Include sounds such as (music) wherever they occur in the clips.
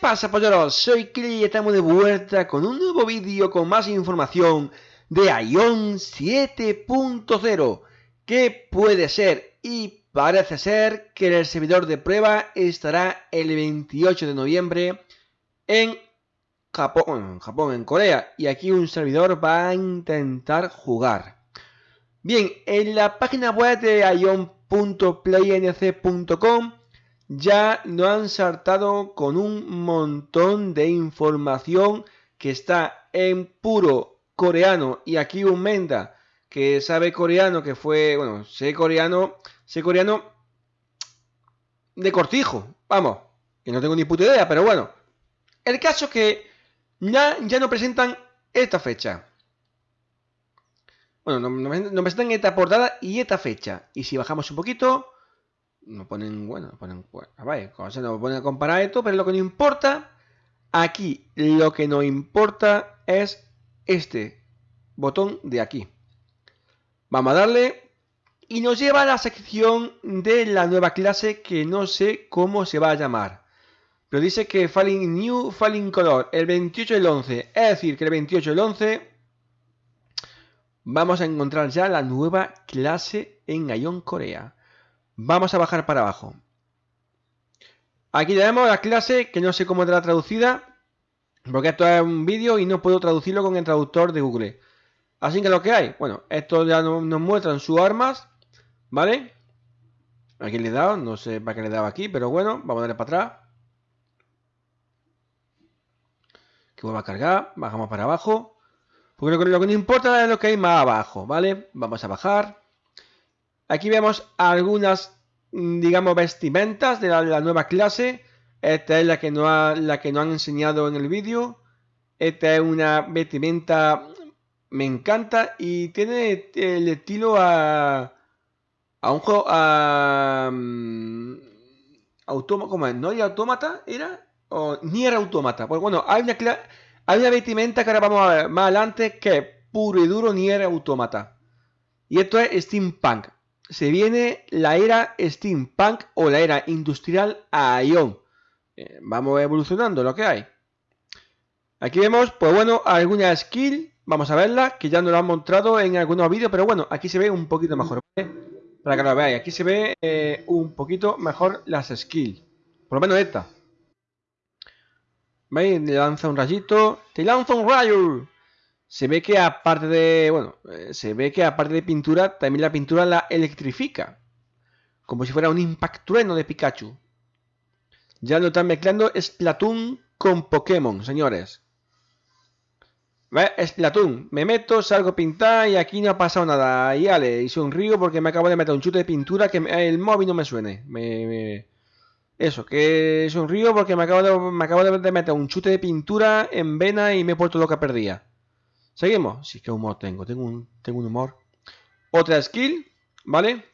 pasa polleros? Soy Kili y estamos de vuelta con un nuevo vídeo con más información de Ion 7.0 que puede ser y parece ser que el servidor de prueba estará el 28 de noviembre en Japón, en Japón, en Corea y aquí un servidor va a intentar jugar. Bien, en la página web de ion.plaync.com ya nos han saltado con un montón de información que está en puro coreano y aquí un Menda que sabe coreano que fue, bueno, sé coreano, sé coreano de cortijo, vamos, que no tengo ni puta idea, pero bueno. El caso es que ya, ya nos presentan esta fecha. Bueno, nos, nos presentan esta portada y esta fecha. Y si bajamos un poquito, no ponen, bueno, ponen, bueno, vaya, se nos ponen a comparar esto, pero lo que no importa, aquí lo que nos importa es este botón de aquí. Vamos a darle y nos lleva a la sección de la nueva clase que no sé cómo se va a llamar. Pero dice que Falling New Falling Color el 28 del 11. Es decir, que el 28 del 11 vamos a encontrar ya la nueva clase en Ion Corea. Vamos a bajar para abajo. Aquí tenemos la clase que no sé cómo la traducida. Porque esto es un vídeo y no puedo traducirlo con el traductor de Google. Así que lo que hay. Bueno, esto ya nos, muestran sus armas. ¿Vale? Aquí le he dado. No sé para qué le he aquí. Pero bueno, vamos a darle para atrás. Que vuelva a cargar. Bajamos para abajo. Porque lo que, lo que importa es lo que hay más abajo. ¿Vale? Vamos a bajar. Aquí vemos algunas, mm, digamos, vestimentas de la, nueva clase. Esta es la que, no ha, la que nos han enseñado en el vídeo. Esta es una vestimenta, me encanta y tiene el estilo a, a un juego, a... Um, ¿cómo es? ¿No hay autómata? ¿Era? ¿O ni era autómata? Pues bueno, hay una, hay una vestimenta que ahora vamos a ver más adelante que puro y duro ni era autómata. Y esto es steampunk se viene la era steampunk o la era industrial a ion. Eh, vamos evolucionando lo que hay. Aquí vemos, pues bueno, alguna skill. Vamos a verla, que ya nos lo han mostrado en algunos vídeos, pero bueno, aquí se ve un poquito mejor. Para que lo veáis, aquí se ve eh, un poquito mejor las skills. Por lo menos esta. ¿Veis? Le lanza un rayito. ¡Te lanza un rayo! Se ve que aparte de, bueno, eh, se ve que aparte de pintura, también la pintura la electrifica. Como si fuera un impact trueno de Pikachu. Ya lo están mezclando Splatoon con Pokémon, señores. ¿Ves? Splatoon. Me meto, salgo a pintar y aquí no ha pasado nada. Y ale, hice un río porque me acabo de meter un chute de pintura que el móvil no me suene. Eso, que es un río porque me acabo, de, me acabo de meter un chute de pintura en vena y me he puesto lo que Seguimos. Sí, qué humor tengo. Tengo un, tengo un humor. Otra skill, ¿vale?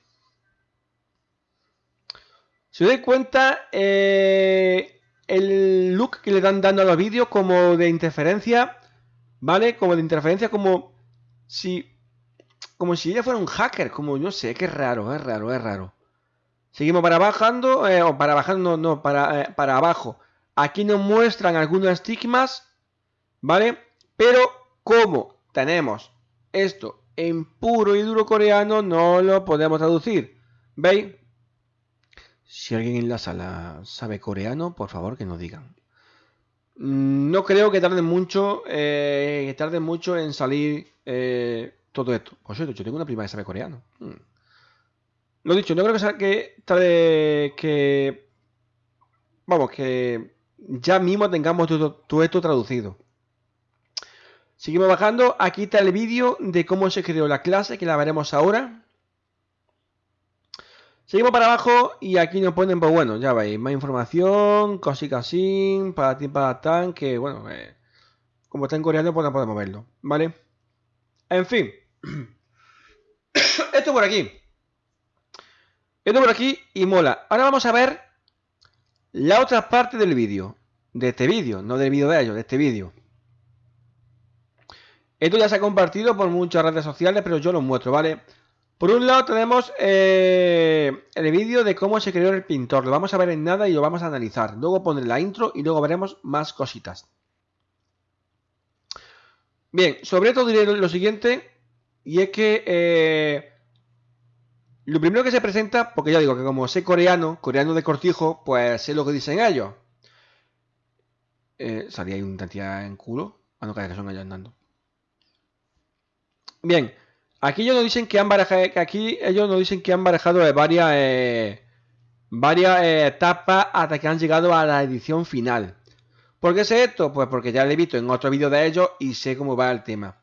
Si os dais cuenta, eh, el look que le dan dando a los vídeos como de interferencia, ¿vale? Como de interferencia, como si como si ella fuera un hacker, como no sé, que es raro, es raro, es raro. Seguimos para bajando, eh, o para bajando, no, para, eh, para abajo. Aquí nos muestran algunos estigmas, ¿vale? Pero como tenemos esto en puro y duro coreano, no lo podemos traducir. ¿Veis? Si alguien en la sala sabe coreano, por favor que nos digan. No creo que tarde mucho, eh, que tarde mucho en salir eh, todo esto. Por cierto, yo tengo una prima que sabe coreano. Mm. Lo dicho, no creo que, tarde que... Vamos, que ya mismo tengamos todo esto traducido. Seguimos bajando. Aquí está el vídeo de cómo se creó la clase, que la veremos ahora. Seguimos para abajo y aquí nos ponen, pues bueno, ya veis, más información, cositas así, para ti, para tan, que bueno, eh, como está en coreano, pues no podemos verlo, ¿vale? En fin. (clears throat) Esto por aquí. Esto por aquí y mola. Ahora vamos a ver la otra parte del vídeo. De este vídeo, no del vídeo de ellos, de este vídeo. Esto ya se ha compartido por muchas redes sociales, pero yo lo muestro, ¿vale? Por un lado tenemos eh, el vídeo de cómo se creó el pintor. Lo vamos a ver en nada y lo vamos a analizar. Luego pondré la intro y luego veremos más cositas. Bien, sobre esto diré lo siguiente. Y es que eh, lo primero que se presenta, porque ya digo que como sé coreano, coreano de cortijo, pues sé lo que dicen ellos. Eh, salía ahí un tantía en culo. Ah, no, que son ellos andando. Bien, aquí ellos nos dicen que han barajado, que aquí ellos nos dicen que han barajado varias, eh, varias eh, etapas hasta que han llegado a la edición final. ¿Por qué sé esto? Pues porque ya lo he visto en otro vídeo de ellos y sé cómo va el tema.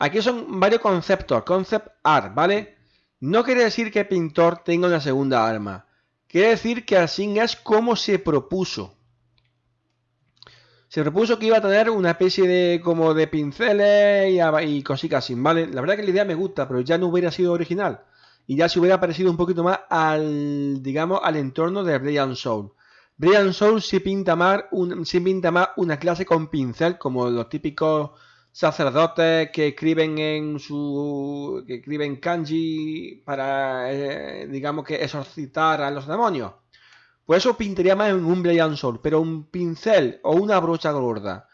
Aquí son varios conceptos, concept art, ¿vale? No quiere decir que el pintor tenga una segunda arma. Quiere decir que así es como se propuso. Se propuso que iba a tener una especie de como de pinceles y, cositas así, ¿vale? La verdad que la idea me gusta, pero ya no hubiera sido original. Y ya se hubiera parecido un poquito más al, digamos, al entorno de Brian Soul. Brian Soul sí pinta más, pinta más una clase con pincel, como los típicos sacerdotes que escriben en su que escriben kanji para eh, digamos que exorcitar a los demonios pues eso pintaría más en un Brian Sol pero un pincel o una brocha gorda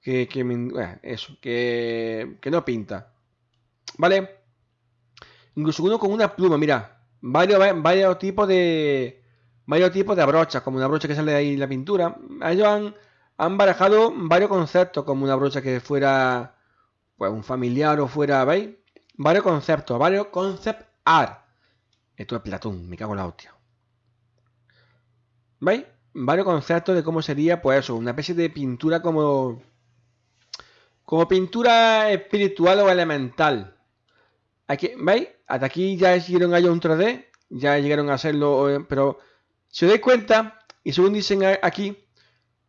que, que eso que, no pinta vale incluso uno con una pluma mira varios, varios tipos de varios tipos de brochas como una brocha que sale de ahí la pintura ellos han han barajado varios conceptos, como una brocha que fuera pues un familiar o fuera, ¿veis? Varios conceptos, varios concept art. Esto es Platón, me cago en la hostia. ¿Veis? Varios conceptos de cómo sería, pues eso, una especie de pintura como... Como pintura espiritual o elemental. Aquí, ¿Veis? Hasta aquí ya hicieron allá un 3D, ya llegaron a hacerlo, eh, pero si os dais cuenta, y según dicen aquí,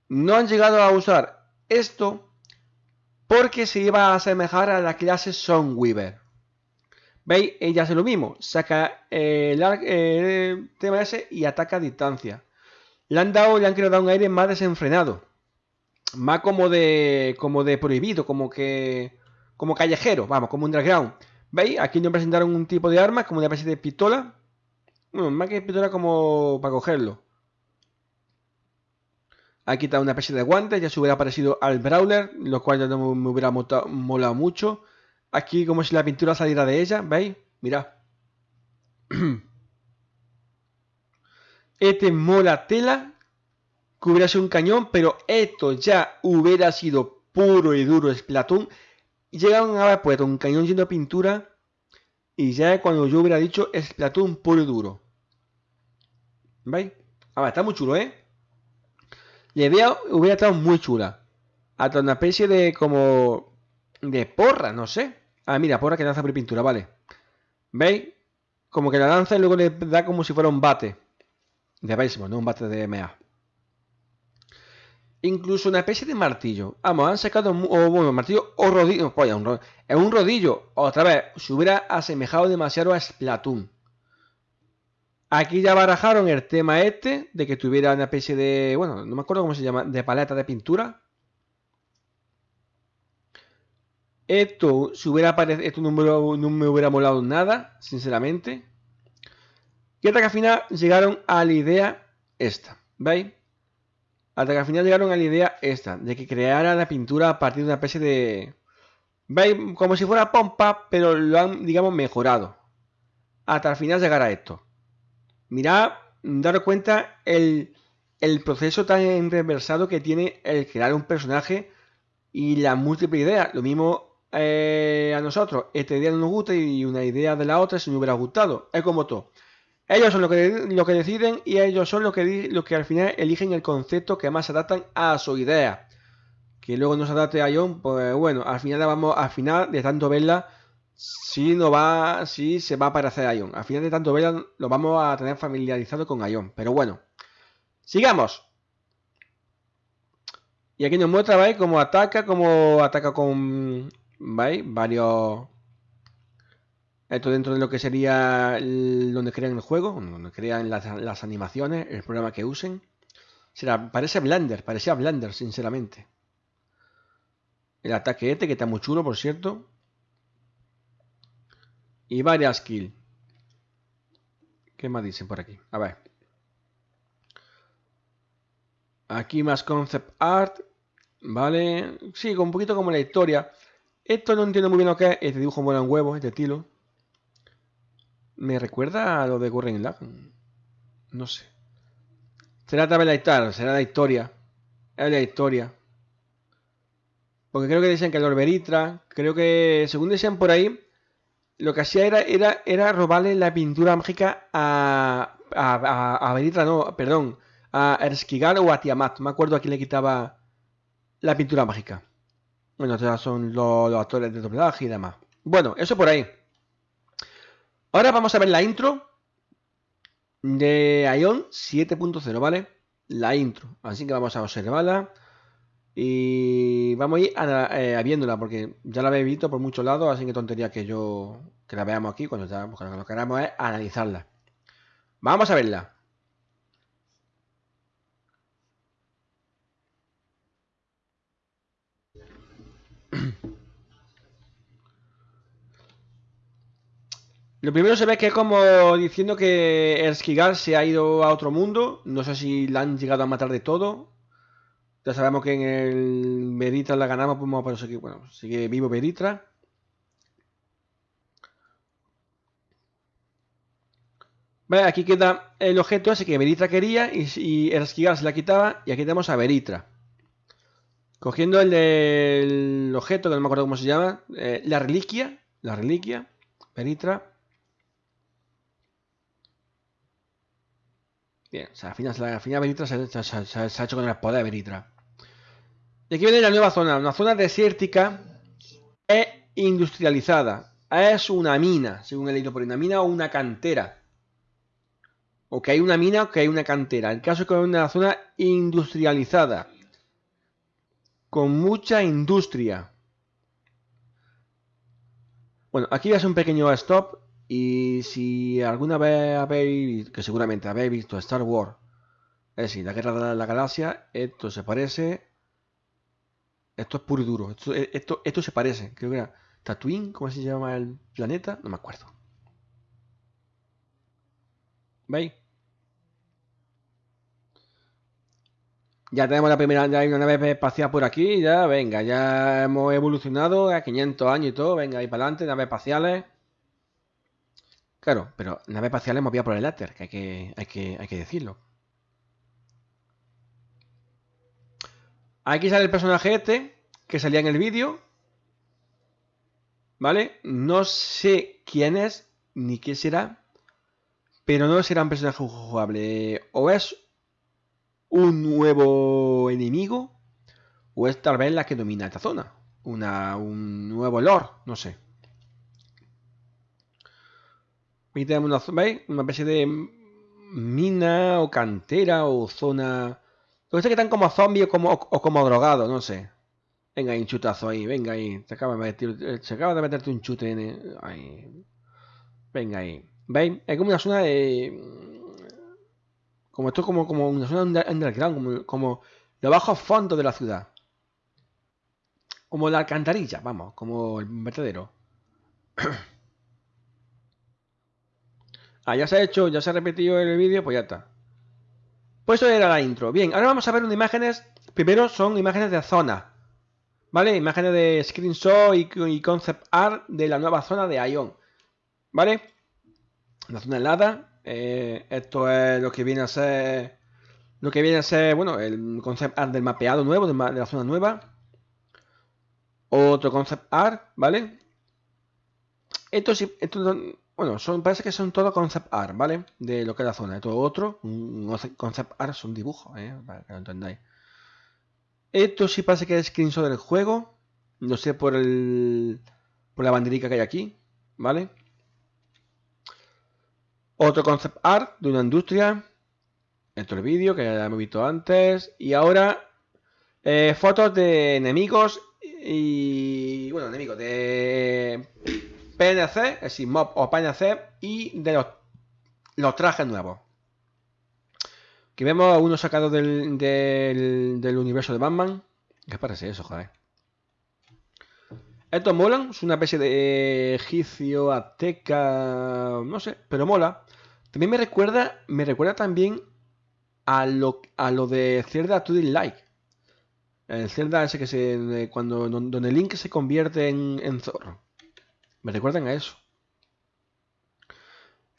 no han llegado a usar esto porque se iba a asemejar a la clase Weaver. ¿Veis? Ella hace lo mismo, saca el, tema ese y ataca a distancia. Le han dado, le han querido dar un aire más desenfrenado. Más como de, como de prohibido, como que, como callejero, vamos, como underground. ¿Veis? Aquí nos presentaron un tipo de arma, como una especie de pistola. Bueno, más que pistola como para cogerlo. Aquí está una especie de guante, ya se hubiera parecido al Brawler, lo cual ya no me hubiera molado mucho. Aquí como si la pintura saliera de ella, ¿veis? Mirad. (clears throat) Este mola tela, que hubiera sido un cañón, pero esto ya hubiera sido puro y duro Splatoon. Llegaron a haber puesto un cañón lleno de pintura y ya cuando yo hubiera dicho Splatoon puro y duro. ¿Veis? A ver, está muy chulo, ¿eh? La idea hubiera estado muy chula. Hasta una especie de como... De porra, no sé. Ah, mira, porra que lanza por pintura, vale. ¿Veis? Como que la lanza y luego le da como si fuera un bate. De béisbol, no un bate de MA. Incluso una especie de martillo. Vamos, han sacado... Bueno, martillo o rodillo. Pues, un rodillo. Es un rodillo. Otra vez, se hubiera asemejado demasiado a Splatoon. Aquí ya barajaron el tema este de que tuviera una especie de, bueno, no me acuerdo cómo se llama, de paleta de pintura. Esto, si hubiera aparecido, esto no me, hubiera molado nada, sinceramente. Y hasta que al final llegaron a la idea esta, ¿veis? Hasta que al final llegaron a la idea esta, de que creara la pintura a partir de una especie de... ¿Veis? Como si fuera pompa, pero lo han, digamos, mejorado. Hasta el final llegar a esto. Mirad, daros cuenta el, proceso tan enreversado que tiene el crear un personaje y la múltiple idea. Lo mismo eh, a nosotros, esta idea no nos gusta y una idea de la otra si nos hubiera gustado. Es como todo. Ellos son los que, lo que deciden y ellos son los que, los que al final eligen el concepto que más se adaptan a su idea. Que luego no se adapte a Ion, pues bueno, al final vamos, al final de tanto verla, si no va, si se va a parecer a Ion. Al final de tanto verlo, lo vamos a tener familiarizado con Ion. Pero bueno, sigamos. Y aquí nos muestra, ¿veis? Cómo ataca, cómo ataca con, ¿veis? Varios... Esto dentro de lo que sería donde crean el juego, donde crean las, animaciones, el programa que usen. Será, parece Blender, parecía Blender, sinceramente. El ataque este, que está muy chulo, por cierto y varias kills. ¿Qué más dicen por aquí? A ver. Aquí más concept art. Vale. Sí, un poquito como la historia. Esto no entiendo muy bien lo que es. Este dibujo mola un huevo, este estilo. Me recuerda a lo de Gurren Lagann. No sé. Será también la historia. Será la historia. Es la historia. Porque creo que dicen que Lord Veritra, creo que, según decían por ahí, lo que hacía era, era, era robarle la pintura mágica a, a, a, Veritra, no, perdón, a Erskigal o a Tiamat. Me acuerdo a quién le quitaba la pintura mágica. Bueno, son los actores de doblaje y demás. Bueno, eso por ahí. Ahora vamos a ver la intro de Ion 7.0, ¿vale? La intro. Así que vamos a observarla. Y vamos a ir a, viéndola porque ya la habéis visto por muchos lados, así que tontería que yo que la veamos aquí cuando ya, lo que queramos es analizarla. Vamos a verla. Lo primero se ve que es como diciendo que Erskigal se ha ido a otro mundo. No sé si la han llegado a matar de todo. Ya sabemos que en el Veritra la ganamos, pues. Bueno, sigue vivo Veritra. Vale, aquí queda el objeto ese que Veritra quería y, y Erskigal se la quitaba. Y aquí tenemos a Veritra. Cogiendo el objeto, que no me acuerdo cómo se llama, eh, la reliquia, la reliquia, Veritra. Bien, o sea, al final, al se, ha hecho con el poder de Veritra. Y aquí viene la nueva zona, una zona desértica e industrializada. Es una mina, según he leído por ahí, una mina o una cantera. O que hay una mina o que hay una cantera. El caso es que es una zona industrializada. Con mucha industria. Bueno, aquí es un pequeño stop y si alguna vez habéis, que seguramente habéis visto Star Wars, es decir, la guerra de la galaxia, esto se parece. Esto es puro y duro. Esto, esto, se parece. Creo que era Tatooine, ¿cómo se llama el planeta? No me acuerdo. ¿Veis? Ya tenemos la primera, ya hay una nave espacial por aquí, ya, venga, ya hemos evolucionado a 500 años y todo, venga, ahí para adelante, naves espaciales. Claro, pero naves espaciales movidas por el éter, que hay que, hay que, hay que decirlo. Aquí sale el personaje este, que salía en el vídeo. ¿Vale? No sé quién es, ni qué será. Pero no será un personaje jugable. O es un nuevo enemigo, o es tal vez la que domina esta zona. Una, un nuevo lord, no sé. Tenemos una, una especie de mina o cantera o zona... Lo que están como zombies o como, drogados, no sé. Venga ahí, un chutazo ahí, venga ahí. Se acaba de, meter, se acaba de meterte un chute en el, ahí. Venga ahí. ¿Veis? Es como una zona de... Como esto como, como una zona underground, como, como los bajos fondos de la ciudad. Como la alcantarilla, vamos, como el vertedero. (clears throat) Ah, ya se ha hecho, ya se ha repetido el vídeo, pues ya está. Pues eso era la intro. Bien, ahora vamos a ver unas imágenes. Primero son imágenes de zona. ¿Vale? Imágenes de screenshot y, concept art de la nueva zona de Ion. ¿Vale? La zona helada. Eh, esto es lo que viene a ser. Lo que viene a ser, bueno, el concept art del mapeado nuevo, de, la zona nueva. Otro concept art, ¿vale? Esto esto bueno, son, parece que son todo concept art, ¿vale? De lo que es la zona. De todo otro, un concept art son dibujos, ¿eh? Para que lo entendáis. Esto sí parece que es screenshot del juego. No sé por el. por la banderica que hay aquí, ¿vale? Otro concept art de una industria. Esto es el vídeo que ya hemos visto antes. Y ahora. Eh, fotos de enemigos y. Bueno, enemigos de PNC, es decir, mob o PNC y de los, trajes nuevos. Aquí vemos uno sacado del, del, universo de Batman. ¿Qué parece eso, joder? Estos molan, es una especie de egipcio, azteca, no sé, pero mola. También me recuerda, me recuerda también a lo, a lo de Zelda To Like. El Zelda ese que se. cuando donde Link se convierte en, en zorro. Me recuerdan a eso.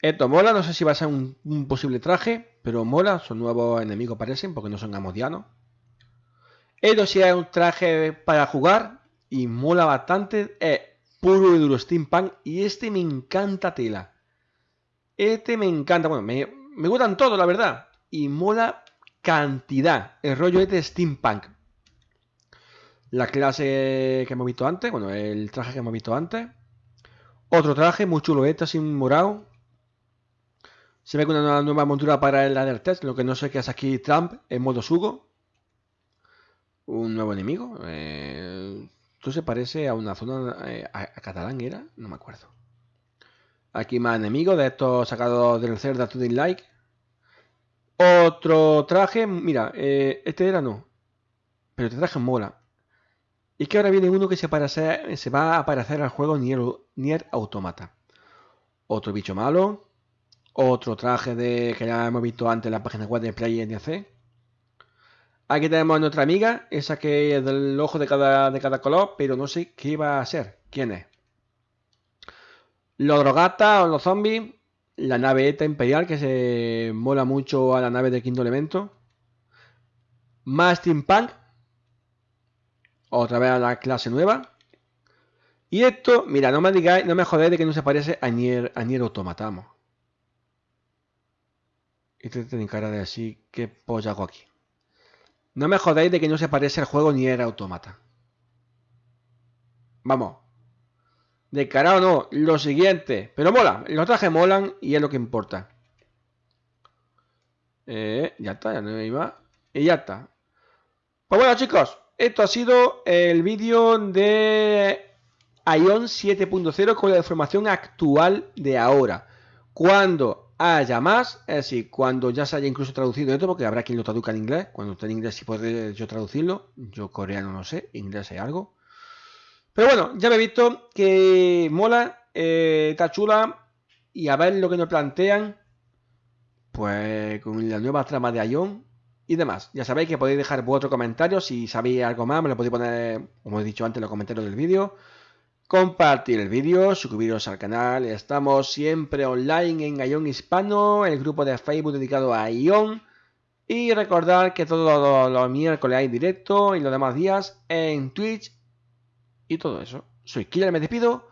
Esto mola, no sé si va a ser un, posible traje, pero mola, son nuevos enemigos parecen, porque no son amodianos. Esto sí es un traje para jugar y mola bastante, es puro y duro steampunk y este me encanta tela. Este me encanta, bueno, me, me gustan todos, la verdad, y mola cantidad, el rollo este de steampunk. La clase que hemos visto antes, bueno, el traje que hemos visto antes. Otro traje muy chulo, este así morado, se ve con una nueva montura para el Test, lo que no sé qué es aquí Trump en modo Sugo. Un nuevo enemigo. Eh, esto se parece a una zona... Eh, a, Catalán era, no me acuerdo. Aquí más enemigos de estos sacados del Zelda to Like. Otro traje, mira, eh, este era no. Pero este traje mola. Y que ahora viene uno que se, se va a aparecer al juego Nier, Nier Automata. Otro bicho malo. Otro traje de que ya hemos visto antes en la página web de Play NC. Aquí tenemos a nuestra amiga, esa que es del ojo de cada, de cada color, pero no sé qué va a ser. ¿Quién es? Los drogatas o los zombies. La nave ETA Imperial, que se mola mucho a la nave de quinto elemento. Más Steampunk. Otra vez a la clase nueva. Y esto, mira, no me digáis, no me jodéis de que no se parece a Nier, a Nier Automatamos. Este tiene cara de así, ¿qué polla hago aquí? No me jodáis de que no se parece el juego ni era automata. Vamos. De cara o no, lo siguiente. Pero mola, los trajes molan y es lo que importa. Eh, ya está, ya no iba. Y ya está. Pues bueno chicos, esto ha sido el vídeo de Ion 7.0 con la información actual de ahora. Cuando haya más, es decir, cuando ya se haya incluso traducido esto, porque habrá quien lo traduzca en inglés, cuando esté en inglés si puede yo traducirlo, yo coreano no sé, inglés hay algo. Pero bueno, ya me he visto que mola, eh, está chula, y a ver lo que nos plantean, pues con la nueva trama de Ion y demás. Ya sabéis que podéis dejar vuestro comentario, si sabéis algo más, me lo podéis poner, como he dicho antes, en los comentarios del vídeo compartir el vídeo, suscribiros al canal. Estamos siempre online en Ion Hispano, el grupo de Facebook dedicado a Ion. Y recordar que todos los, miércoles hay directo y los demás días en Twitch y todo eso. Soy Killer, me despido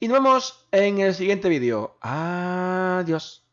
y nos vemos en el siguiente vídeo. Adiós.